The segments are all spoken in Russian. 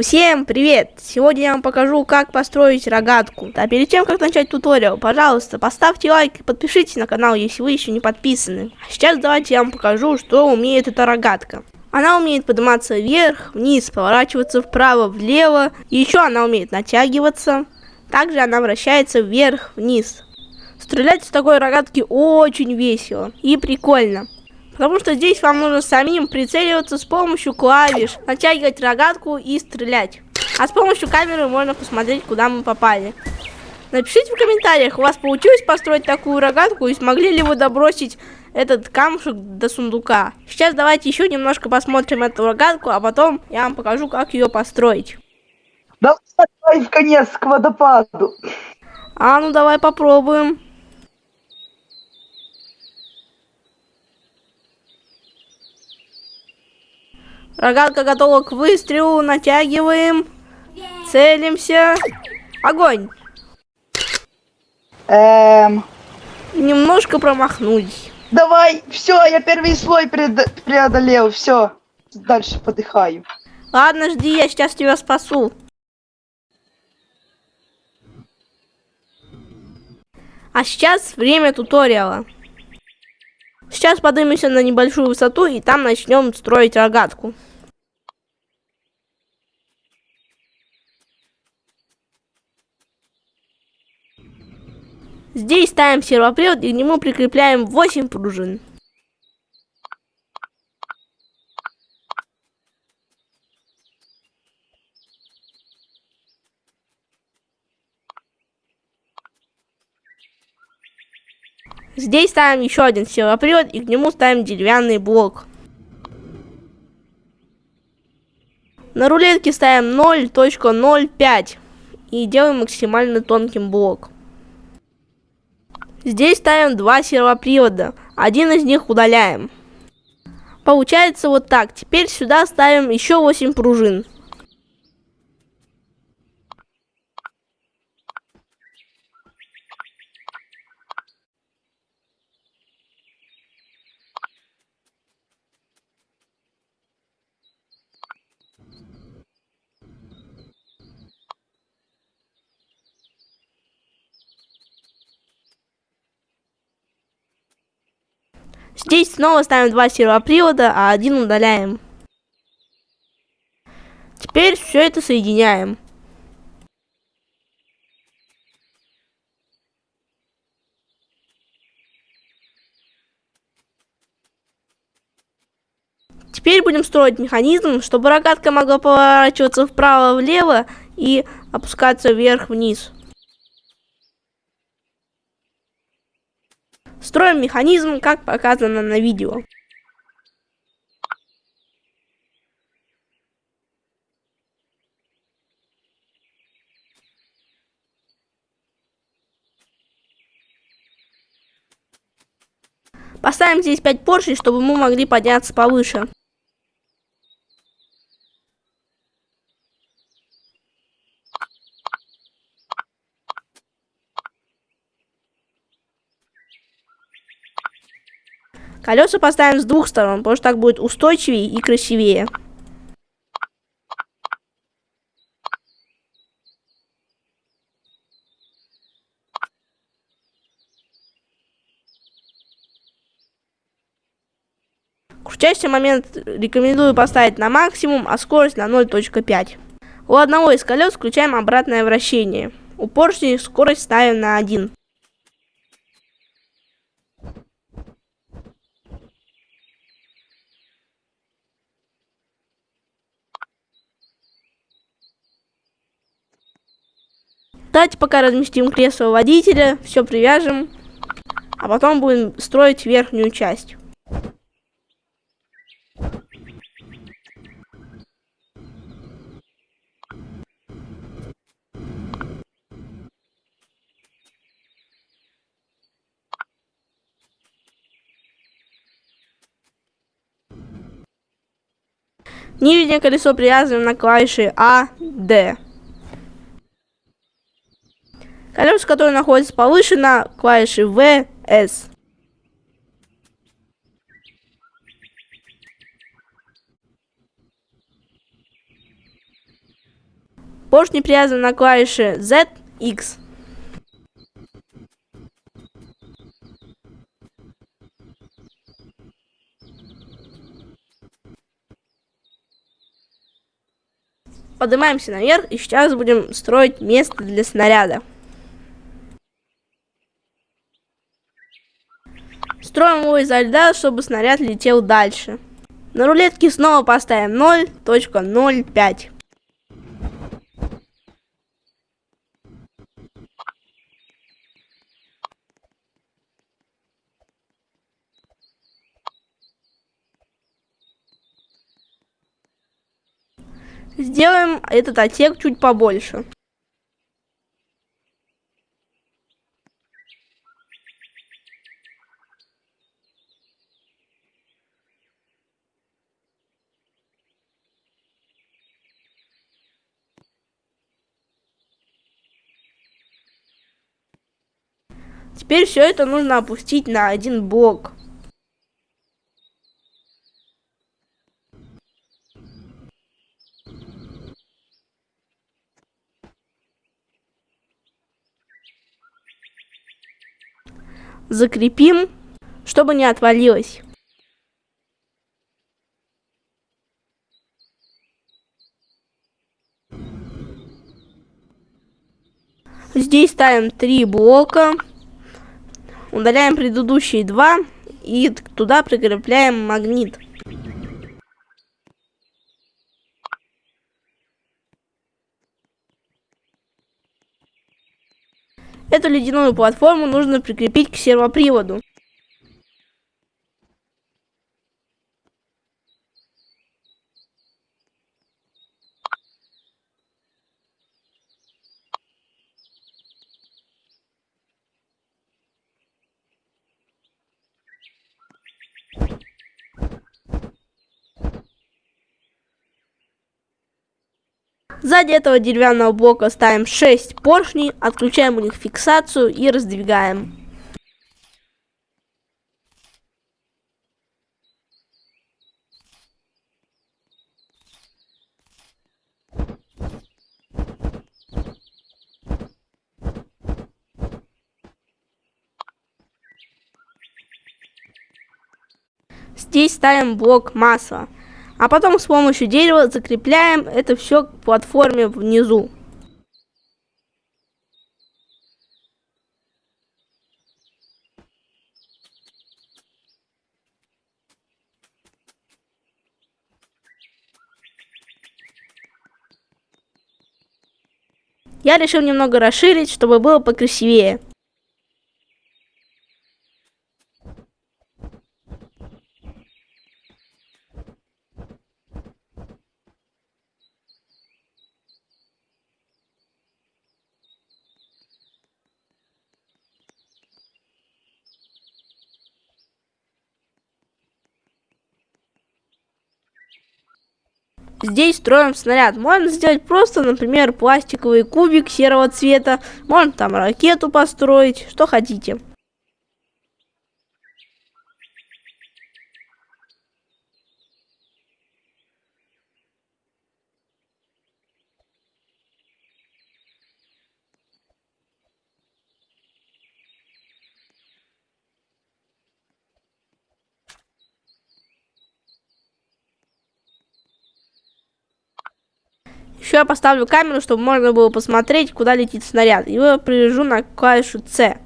Всем привет! Сегодня я вам покажу, как построить рогатку. А перед тем, как начать туториал, пожалуйста, поставьте лайк и подпишитесь на канал, если вы еще не подписаны. А сейчас давайте я вам покажу, что умеет эта рогатка. Она умеет подниматься вверх, вниз, поворачиваться вправо, влево. И еще она умеет натягиваться. Также она вращается вверх, вниз. Стрелять с такой рогатки очень весело и прикольно. Потому что здесь вам нужно самим прицеливаться с помощью клавиш, натягивать рогатку и стрелять. А с помощью камеры можно посмотреть, куда мы попали. Напишите в комментариях, у вас получилось построить такую рогатку и смогли ли вы добросить этот камушек до сундука. Сейчас давайте еще немножко посмотрим эту рогатку, а потом я вам покажу, как ее построить. Давай в конец к водопаду. А, ну давай попробуем. Рогатка готова к выстрелу. Натягиваем. Целимся. Огонь. Эм... Немножко промахнулись. Давай, все, я первый слой преодолел, все. Дальше подыхаю. Ладно, жди, я сейчас тебя спасу. А сейчас время туториала. Сейчас поднимемся на небольшую высоту и там начнем строить рогатку. Здесь ставим сервопривод и к нему прикрепляем 8 пружин. Здесь ставим еще один сервопривод и к нему ставим деревянный блок. На рулетке ставим 0.05 и делаем максимально тонким блок. Здесь ставим два сервопривода. Один из них удаляем. Получается вот так. Теперь сюда ставим еще 8 пружин. Здесь снова ставим два сервопривода, а один удаляем. Теперь все это соединяем. Теперь будем строить механизм, чтобы рогатка могла поворачиваться вправо-влево и опускаться вверх-вниз. Строим механизм, как показано на видео. Поставим здесь 5 поршней, чтобы мы могли подняться повыше. Колеса поставим с двух сторон, потому что так будет устойчивее и красивее. Крутящий момент рекомендую поставить на максимум, а скорость на 0.5. У одного из колес включаем обратное вращение. У поршней скорость ставим на 1. Давайте пока разместим кресло водителя, все привяжем, а потом будем строить верхнюю часть. Нижнее колесо привязываем на клавиши А, Д. Колеса, которые находятся повыше на клавише V, S. Поршни привязаны на клавише Z, X. Поднимаемся наверх и сейчас будем строить место для снаряда. Строим его изо льда, чтобы снаряд летел дальше. На рулетке снова поставим 0.05. Сделаем этот отсек чуть побольше. Теперь все это нужно опустить на один блок. закрепим, чтобы не отвалилось. Здесь ставим три блока, удаляем предыдущие два и туда прикрепляем магнит. Эту ледяную платформу нужно прикрепить к сервоприводу. Сзади этого деревянного блока ставим 6 поршней, отключаем у них фиксацию и раздвигаем. Здесь ставим блок масла. А потом с помощью дерева закрепляем это все к платформе внизу. Я решил немного расширить, чтобы было покрасивее. Здесь строим снаряд. Можно сделать просто, например, пластиковый кубик серого цвета. Можно там ракету построить, что хотите. Еще я поставлю камеру, чтобы можно было посмотреть, куда летит снаряд. Его привяжу на клавишу C.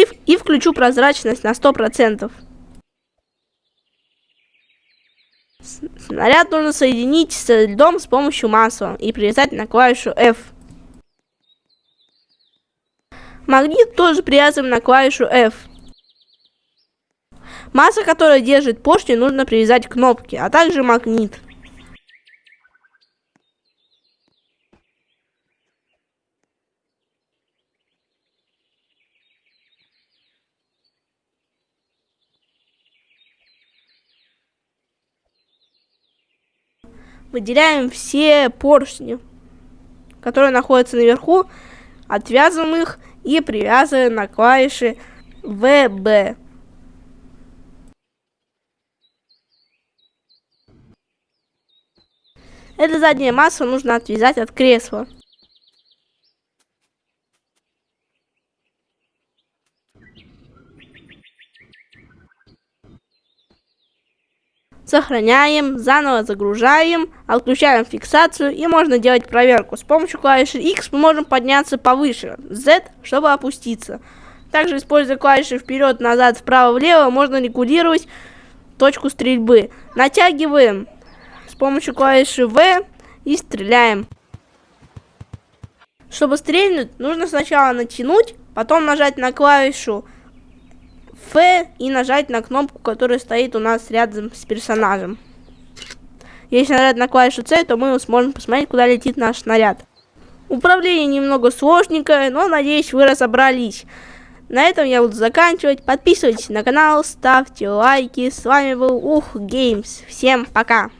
И, и включу прозрачность на 100%. Снаряд нужно соединить с льдом с помощью масла и привязать на клавишу F. Магнит тоже привязываем на клавишу F. Масса, которая держит поршни, нужно привязать к кнопке, а также магнит. Выделяем все поршни, которые находятся наверху, отвязываем их и привязываем на клавиши VB. Это задняя масса нужно отвязать от кресла. Сохраняем, заново загружаем, отключаем фиксацию и можно делать проверку. С помощью клавиши X мы можем подняться повыше, Z, чтобы опуститься. Также, используя клавиши вперед, назад, вправо, влево, можно регулировать точку стрельбы. Натягиваем с помощью клавиши V и стреляем. Чтобы стрельнуть, нужно сначала натянуть, потом нажать на клавишу F и нажать на кнопку, которая стоит у нас рядом с персонажем. Если нажать на клавишу C, то мы сможем посмотреть, куда летит наш снаряд. Управление немного сложненькое, но надеюсь вы разобрались. На этом я буду заканчивать. Подписывайтесь на канал, ставьте лайки. С вами был Ух Геймс. Всем пока.